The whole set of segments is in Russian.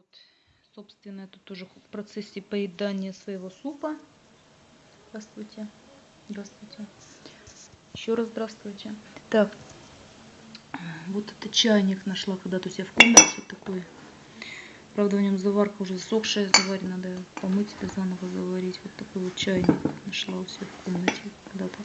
Вот, собственно, это тоже в процессе поедания своего супа. Здравствуйте. Здравствуйте. Еще раз здравствуйте. Так, вот это чайник нашла когда-то у себя в комнате. Такой. Правда, в нем заварка уже засохшая заварена. Надо помыть и заново заварить. Вот такой вот чайник нашла у себя в комнате когда-то.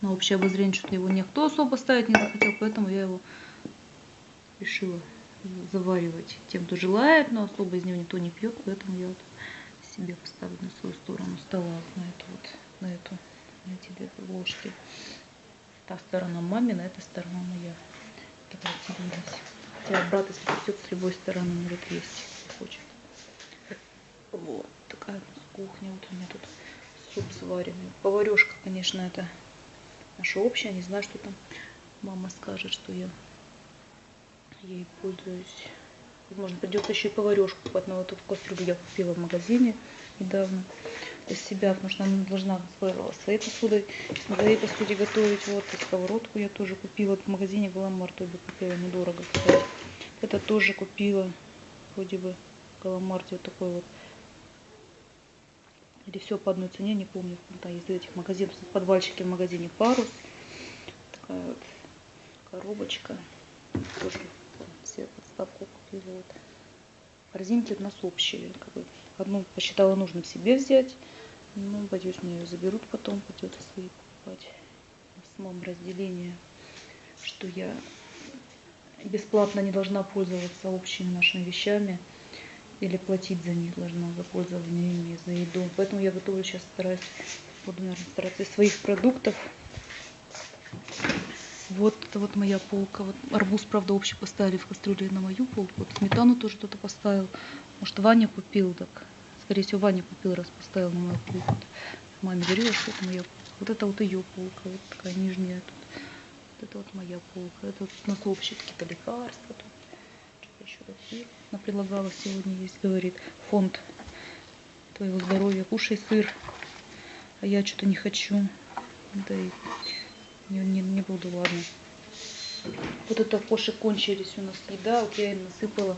На общее обозрение что-то его никто особо ставить не захотел, поэтому я его решила заваривать тем, кто желает, но особо из него никто не пьет, поэтому я вот себе поставлю на свою сторону стола, на эту вот, на эту, на эти две ложки. Та сторона мамина, эта сторона моя. Разделилась. Хотя брат, если придет с любой стороны, может есть, хочет. Вот такая кухня. Вот у меня тут суп сваренный. Поварешка, конечно, это наша общая. Не знаю, что там мама скажет, что я ей пользуюсь. Возможно, придется еще и поварешку покупать. Но вот эту кастрюлю я купила в магазине недавно для себя, потому что она должна своей посудой, на своей посуде готовить. Вот и сковородку я тоже купила в магазине Галамар, бы купила недорого, кстати. Это тоже купила, вроде бы, Галамарте вот такой вот. Или все по одной цене, не помню. Да, из этих магазинов, в в магазине Парус. Такая вот коробочка. Тоже купила. Вот. Корзинки у нас общие. Как бы одну посчитала нужным себе взять. Ну, боюсь, мне ее заберут потом, придется свои покупать. В самом разделении, что я бесплатно не должна пользоваться общими нашими вещами или платить за них должна за пользование ими, за еду. Поэтому я готовлю сейчас, стараюсь, буду, наверное, стараться из своих продуктов вот это вот моя полка. Вот арбуз, правда, общий поставили в кастрюле на мою полку. Вот сметану тоже кто-то поставил. Может, Ваня купил, так. Скорее всего, Ваня купил, раз поставил на мою полку. Маме говорила, что это моя полка. Вот это вот ее полка, вот такая нижняя тут. Вот это вот моя полка. Это вот у нас общие какие-то лекарства. Что-то еще такие. Она предлагала сегодня есть, говорит, фонд твоего здоровья. Кушай сыр. А я что-то не хочу. Да и не, не, не буду, ладно. Вот это кошек кончились у нас еда. Вот я им насыпала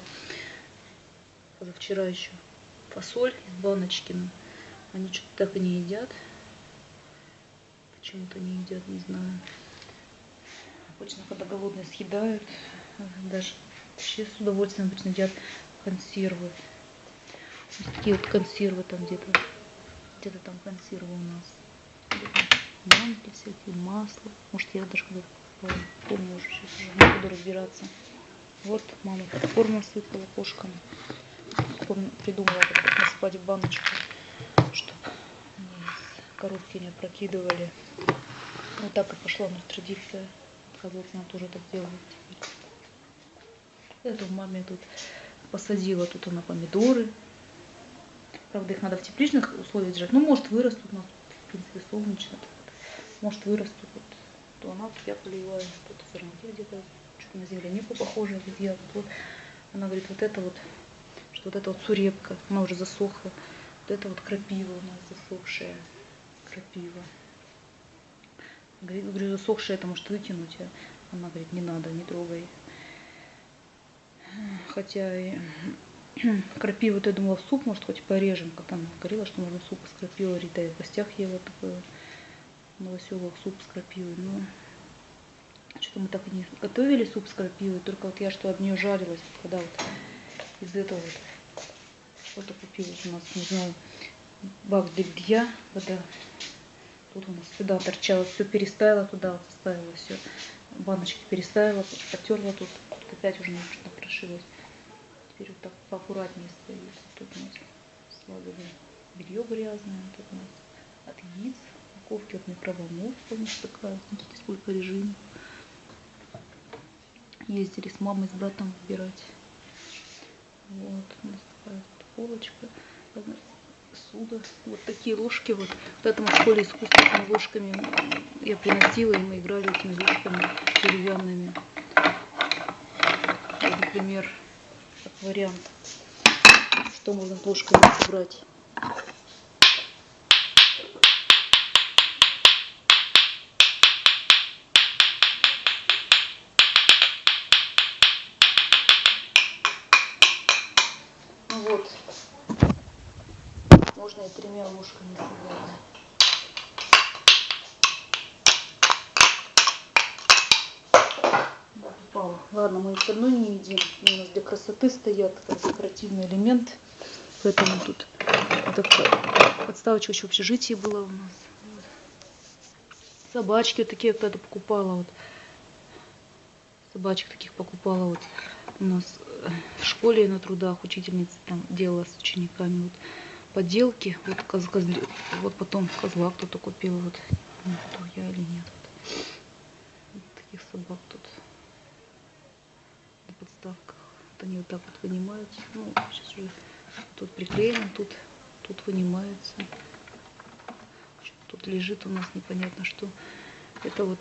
позавчера еще фасоль из баночки. Но они что-то так и не едят. Почему-то не едят, не знаю. Обычно, когда голодные съедают, даже вообще с удовольствием обычно едят консервы. Вот такие вот консервы там где-то. Где-то там консервы у нас банки всякие, масло. Может, я даже когда помню уже, сейчас уже не буду разбираться. Вот мама попкорн насыпала кошкам. Придумала, как насыпать в баночку, чтобы коробки не опрокидывали. Вот так и пошла у нас традиция. Оказывается, она тоже так делает теперь. Эту маме тут посадила, тут она помидоры. Правда, их надо в тепличных условиях держать. Ну, может, вырастут у нас, в принципе, солнечно может вырастут. Вот, то она вот я поливаю, что-то зерновки где-то, что-то на землянику похоже, ягод. Вот. Она говорит, вот это вот, что вот это вот сурепка, она уже засохла. Вот это вот крапива у нас засохшая, крапива. Говорит, говорю, засохшая это может выкинуть. А она говорит, не надо, не трогай. Хотя и крапиву, вот я думала, в суп, может, хоть порежем, как там говорила, что можно суп из крапивы, Рита и в гостях ела такое новоселок суп с крапивой. Но что-то мы так и не готовили суп с крапивой. Только вот я что об нее жарилась, когда вот из этого вот что-то купилось у нас, не знаю, бак для белья, вода. Тут у нас сюда торчала, все переставила туда, вот ставила все. Баночки переставила, потерла тут, тут опять уже немножко прошилась. Теперь вот так поаккуратнее стоит. Тут у нас складываем белье грязное, тут у нас от яиц упаковки от микроволновки, конечно, такая. Смотрите, сколько режимов. Ездили с мамой, с братом выбирать. Вот у нас такая полочка. Суда. Вот такие ложки. Вот, это мы в школе искусства этими ложками я приносила, и мы играли этими ложками деревянными. Вот, например, как вариант, что можно с ложками собрать. Можно и тремя ложками упала. Ладно, мы все равно не едим. У нас для красоты стоят как декоративный элемент. Поэтому тут подставочка еще в общежитии была у нас. Собачки вот такие когда-то покупала. Вот. Собачек таких покупала вот у нас э, в школе на трудах учительница там делала с учениками вот поделки. Вот, коз, козли, вот потом козла кто-то купил. Вот, не я или нет. Вот таких собак тут на подставках. Вот они вот так вот вынимаются. Ну, сейчас уже тут приклеено, тут, тут вынимается. Тут лежит у нас непонятно что. Это вот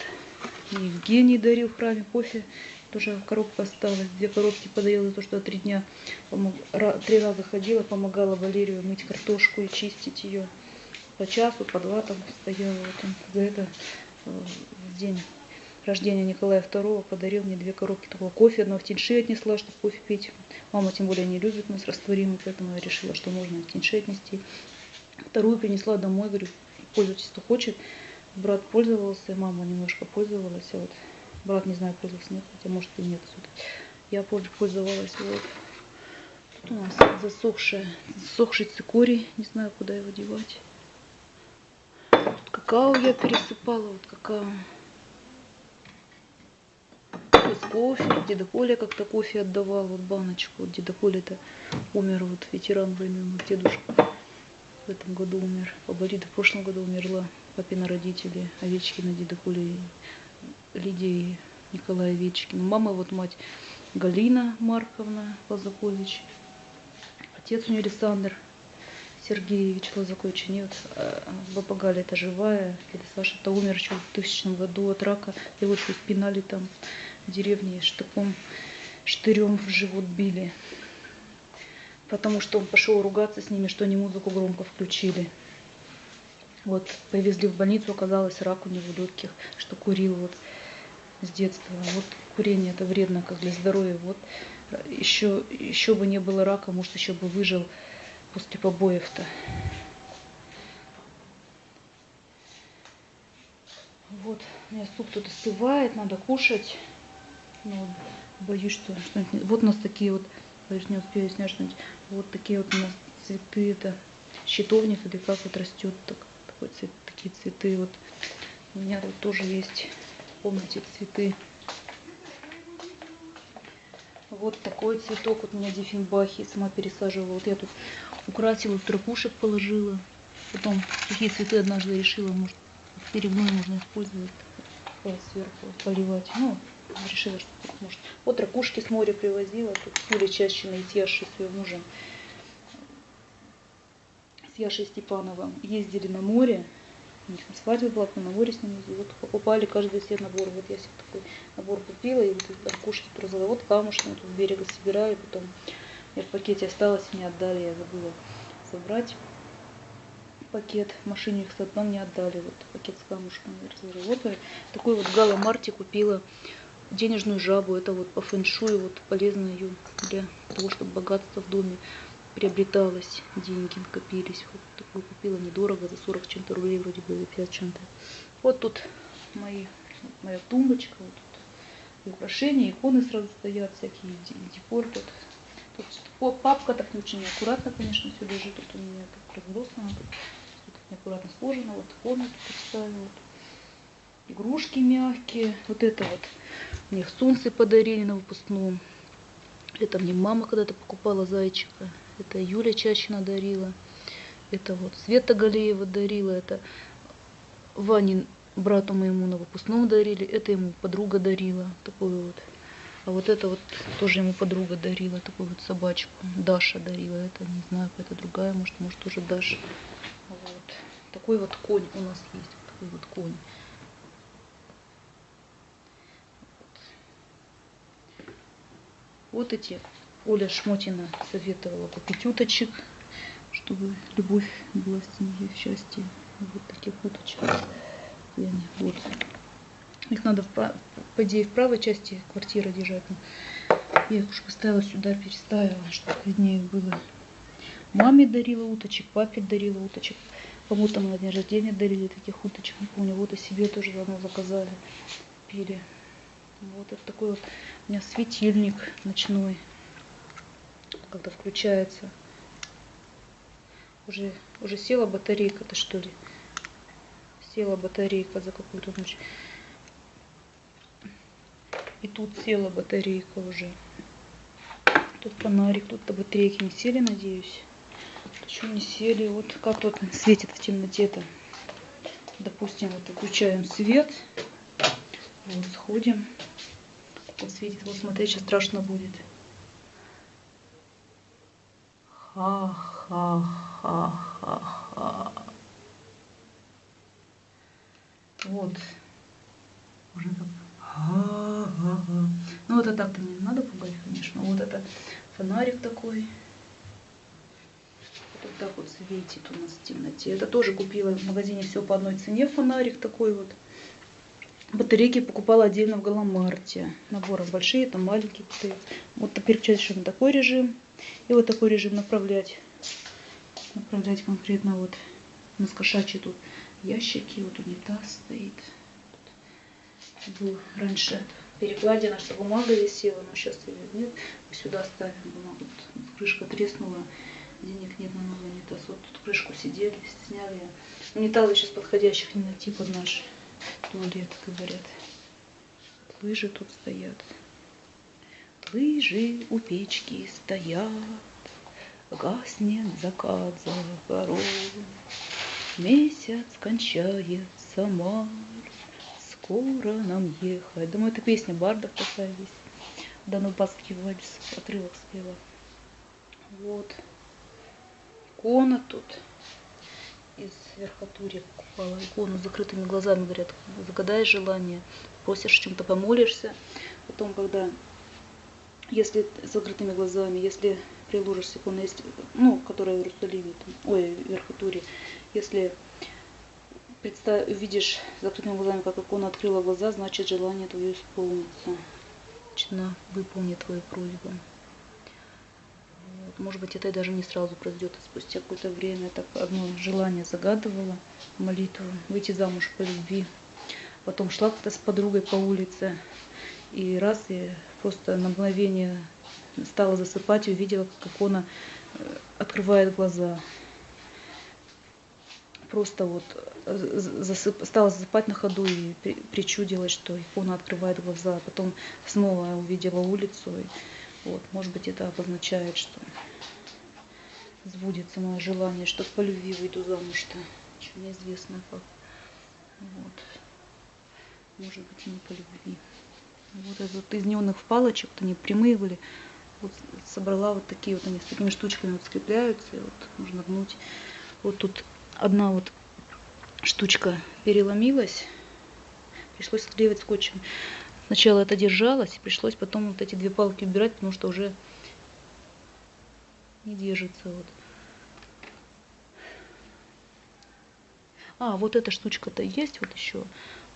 Евгений дарил в храме кофе. Тоже коробка осталась. Две коробки подарил за то, что три дня, три раза ходила, помогала Валерию мыть картошку и чистить ее. По часу, по два там стояла. Вот он за это э, в день рождения Николая II подарил мне две коробки такого кофе. Одно в тиньши отнесла, чтобы кофе пить. Мама тем более не любит нас растворимый, поэтому я решила, что можно в тиньши отнести. Вторую принесла домой, говорю, пользуйтесь, кто хочет. Брат пользовался, мама немножко пользовалась. А вот брат, не знаю, пользовался, нет, хотя может и нет. Я пользовалась. Вот. Тут у нас засохшая, засохший цикорий, не знаю, куда его девать. Тут какао я пересыпала, вот какао с кофе. Деда Коля как-то кофе отдавал, вот баночку. Вот деда Коля-то умер, вот ветеран войны, вот дедушка в этом году умер. Бабарида в прошлом году умерла. Папина родители, Овечкина, деда Коля, Николай Овечкин. Мама вот мать Галина Марковна Лазакович. Отец у нее Александр Сергеевич Лазакович. Нет, а, баба Галя это живая. Дядя Саша-то умер еще в 2000 году от рака. Его еще спинали там в деревне штыком, штырем в живот били. Потому что он пошел ругаться с ними, что они музыку громко включили. Вот, повезли в больницу, оказалось рак у него легких, что курил вот с детства. Вот курение это вредно как для здоровья. Вот еще, еще бы не было рака, может еще бы выжил после побоев-то. Вот, у меня суп тут остывает, надо кушать. Но боюсь, что что-нибудь... Вот у нас такие вот, боюсь, не успею снять что-нибудь. Вот такие вот у нас цветы, это щитовник или как вот растет так, такой цвет, такие цветы. Вот у меня тут тоже есть комнате цветы. Вот такой цветок вот у меня диффенбахи сама пересаживала. Вот я тут украсила, в положила. Потом такие цветы однажды решила, может, перегной можно использовать сверху поливать. Ну, решила, что тут может. Вот ракушки с моря привозила. Тут Юля Чащина и с Яшей, с ее мужем. С Яшей Степановым ездили на море. У них на свадьбе была, на море с ними. Вот покупали каждый себе набор. Вот я себе такой набор купила. И вот ракушки привозила. Вот камушки тут с берега собирали. Потом я в пакете осталось, мне отдали. Я забыла забрать пакет. В машине их с одном не отдали. Вот пакет с камушками. Вот такой вот Гала Марти купила денежную жабу. Это вот по фэншую вот полезно ее для того, чтобы богатство в доме приобреталось, деньги накопились. Вот такую купила недорого, за 40 чем-то рублей вроде бы, или 50 чем-то. Вот тут мои, моя тумбочка, вот тут украшения, иконы сразу стоят, всякие декор тут. Тут папка так не очень аккуратно, конечно, все лежит. Тут у меня так разбросано, тут, тут неаккуратно сложено. Вот иконы тут поставила игрушки мягкие. Вот это вот мне солнце подарили на выпускном. Это мне мама когда-то покупала зайчика. Это Юля Чащина дарила. Это вот Света Галеева дарила. Это Ванин брату моему на выпускном дарили. Это ему подруга дарила. Такую вот. А вот это вот тоже ему подруга дарила. Такую вот собачку. Даша дарила. Это не знаю, это другая. Может, может тоже Даша. Вот. Такой вот конь у нас есть. Такой вот конь. Вот эти Оля Шмотина советовала купить уточек, чтобы любовь была в семье, в счастье. Вот таких уточек. Вот. Их надо, в, по идее, в правой части квартиры держать. Я их уж поставила сюда, переставила, чтобы виднее было. Маме дарила уточек, папе дарила уточек. Кому-то на день рождения дарили таких уточек, не помню. Вот и себе тоже давно заказали, пили. Вот это такой вот у меня светильник ночной, когда включается. Уже, уже села батарейка-то что ли? Села батарейка за какую-то ночь. И тут села батарейка уже. Тут фонарик, тут-то батарейки не сели, надеюсь. Еще не сели. Вот как тут светит в темноте-то. Допустим, вот включаем свет. Вот, сходим. Вот светит. Вот смотри, сейчас страшно будет. Ха-ха-ха-ха. Вот. Уже как ну вот это так-то мне надо пугать, конечно. Вот это фонарик такой. Вот так вот светит у нас в темноте. Это тоже купила в магазине все по одной цене фонарик такой вот. Батарейки покупала отдельно в Галамарте. Наборы большие, там маленькие. Вот переключаешь на такой режим. И вот такой режим направлять. Направлять конкретно вот на кошачьи тут ящики. Вот унитаз стоит был раньше перекладина, что бумага висела, но сейчас ее нет. Сюда ставим бумагу. Вот крышка треснула, денег нет на новый унитаз. Вот тут крышку сидели, сняли. Унитазы сейчас подходящих не найти под наш туалет, говорят. Лыжи тут стоят. Лыжи у печки стоят, Гаснет закат за горой, Месяц кончается май, скоро нам ехать. Думаю, это песня Бардов такая есть. Донбасский вальс, отрывок спела. Вот. Икона тут из верхотури покупала икону закрытыми глазами, говорят, загадай желание, просишь чем-то, помолишься. Потом, когда, если с закрытыми глазами, если приложишь икону, есть, ну, которая в Иерусалиме, ой, в верхотуре, если представь, видишь закрытыми глазами, как икона открыла глаза, значит желание твое исполнится. Значит, она выполнит твою просьбу. Вот. Может быть, это даже не сразу произойдет, а спустя какое-то время так одно желание загадывала, молитву, выйти замуж по любви. Потом шла как-то с подругой по улице, и раз, и просто на мгновение стала засыпать и увидела, как икона э, открывает глаза просто вот э, засып, стала засыпать на ходу и причудилась, что икона открывает глаза. Потом снова увидела улицу. И, вот, может быть, это обозначает, что сбудется мое желание, что по любви выйду замуж-то. Еще неизвестно как. Вот. Может быть, и не по любви. Вот это вот из неоновых палочек, вот они прямые были. Вот собрала вот такие вот они с такими штучками вот скрепляются. И вот можно гнуть. Вот тут одна вот штучка переломилась, пришлось склеивать скотчем. Сначала это держалось, пришлось потом вот эти две палки убирать, потому что уже не держится. Вот. А, вот эта штучка-то есть вот еще.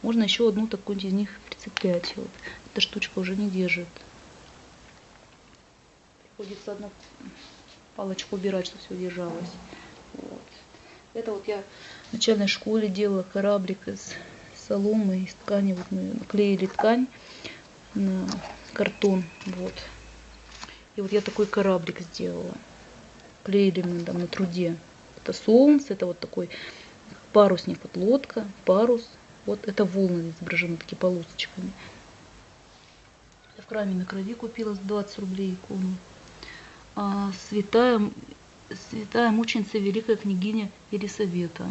Можно еще одну такую из них прицеплять. Вот. Эта штучка уже не держит. Приходится одну палочку убирать, чтобы все держалось. Вот. Это вот я в начальной школе делала кораблик из соломы, из ткани. Вот мы наклеили ткань на картон. Вот. И вот я такой кораблик сделала. Клеили мы там на труде. Это солнце, это вот такой парусник, вот лодка, парус. Вот это волны изображены такие полосочками. Я в краме на крови купила за 20 рублей икону. А святая святая мученица великая княгиня Елисавета.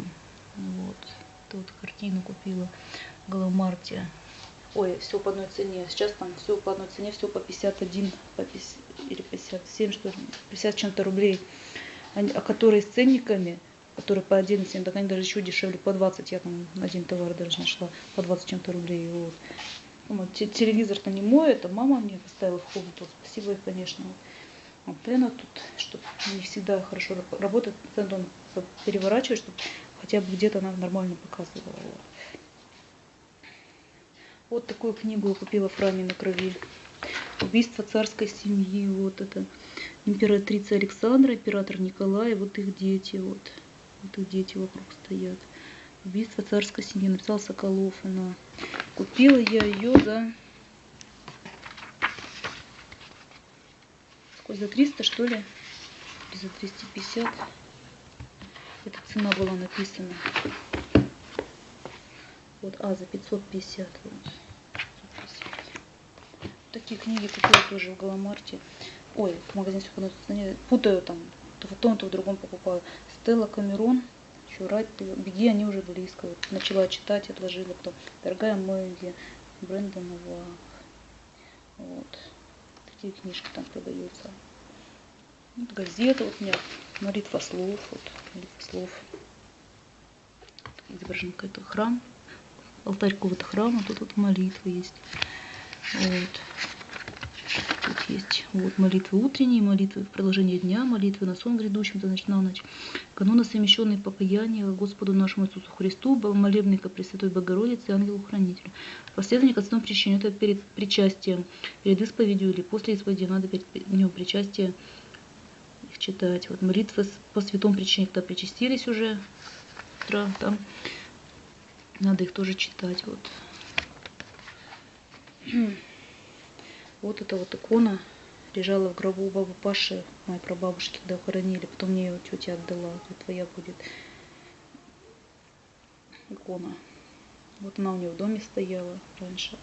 Вот. Тут картину купила в Галамарте. Ой, все по одной цене. Сейчас там все по одной цене, все по 51 по 50, или 57, что ли, 50 чем-то рублей. А которые с ценниками, которые по 11, так они даже еще дешевле, по 20. Я там один товар даже нашла, по 20 чем-то рублей. Вот. Вот, телевизор-то не мой, это мама мне поставила в комнату. Спасибо ей, конечно. Вот Пена тут, чтобы не всегда хорошо работает, он переворачивает, чтобы хотя бы где-то она нормально показывала. Вот такую книгу я купила в храме на крови. Убийство царской семьи. Вот это императрица Александра, император Николай, вот их дети, вот, вот их дети вокруг стоят. Убийство царской семьи, написал Соколов, она. Купила я ее за... Сколько, за 300 что ли? Или за 250? Эта цена была написана. Вот, а, за 550. Вот. 550. Такие книги купила тоже в Галамарте. Ой, в магазине все путаю там. То в том, то в другом покупаю. Стелла Камерон. Чурать, беги, они уже близко. Вот, начала читать, отложила. Потом Дорогая Мэгги, Брэндон Вах. Вот. Такие книжки там продаются. Вот газета вот у меня. Молитва слов. Вот, молитва слов. Изображен какой-то храм алтарь какого-то храма, тут вот молитвы есть. Вот. Тут есть вот молитвы утренние, молитвы в продолжение дня, молитвы на сон грядущим, то значит на ночь. Каноны совмещенные покаяния Господу нашему Иисусу Христу, молебный ко Пресвятой Богородице ангелу-хранителю. Последование к основному причине, это перед причастием, перед исповедью или после исповеди, надо перед днем причастия их читать. Вот молитвы по святому причине, когда причастились уже, утро, там надо их тоже читать. Вот. Вот эта вот икона лежала в гробу у бабы Паши, моей прабабушки, когда хоронили. Потом мне ее тетя отдала. Вот твоя будет икона. Вот она у нее в доме стояла раньше.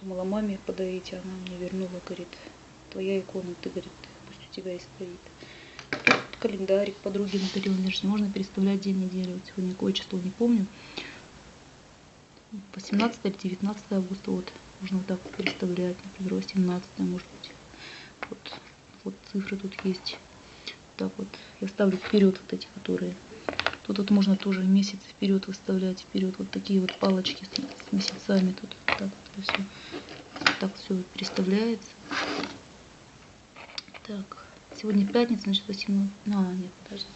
Думала маме подарить, а она мне вернула, говорит, твоя икона, ты, говорит, пусть у тебя и стоит. Тут календарик подруги надарила, даже можно переставлять день недели. Вот сегодня какое число, не помню. 18 или 19 августа, вот, можно вот так переставлять, например, 18 может быть. Вот, вот цифры тут есть. Так вот, я ставлю вперед вот эти, которые. Тут вот можно тоже месяц вперед выставлять, вперед вот такие вот палочки с, месяцами. Тут вот так вот все, так все переставляется. Так, сегодня пятница, значит 18. А, нет, подождите.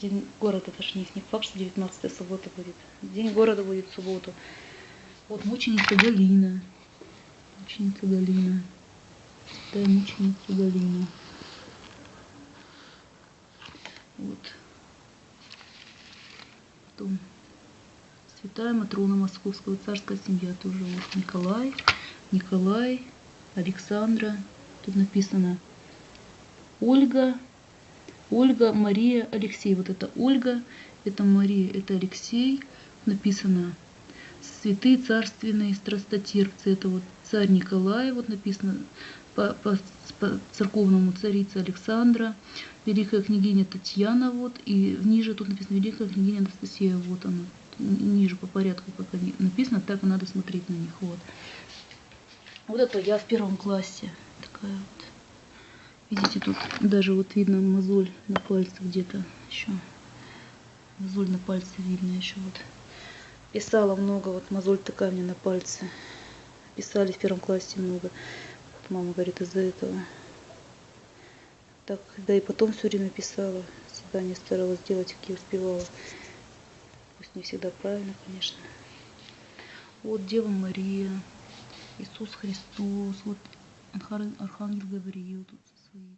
День города, это же не, не факт, что 19 суббота будет. День города будет в субботу. Вот мученица Галина. Мученица Галина. Святая мученица Галина. Вот. Потом Святая Матрона Московского, царская семья тоже. Вот Николай, Николай, Александра. Тут написано Ольга, Ольга, Мария, Алексей. Вот это Ольга, это Мария, это Алексей. Написано святые царственные страстотерпцы. Это вот царь Николай, вот написано по, по, по церковному царица Александра, великая княгиня Татьяна, вот, и ниже тут написано великая княгиня Анастасия, вот она, ниже по порядку, как они написано, так и надо смотреть на них, вот. Вот это я в первом классе, такая вот. Видите, тут даже вот видно мозоль на пальце где-то еще. Мозоль на пальце видно еще вот. Писала много, вот мозоль такая мне на пальце. Писали в первом классе много. Вот мама говорит, из-за этого. Так, да и потом все время писала. Задание старалась делать, какие успевала. Пусть не всегда правильно, конечно. Вот Дева Мария, Иисус Христос, вот Архангел Гавриил тут со своей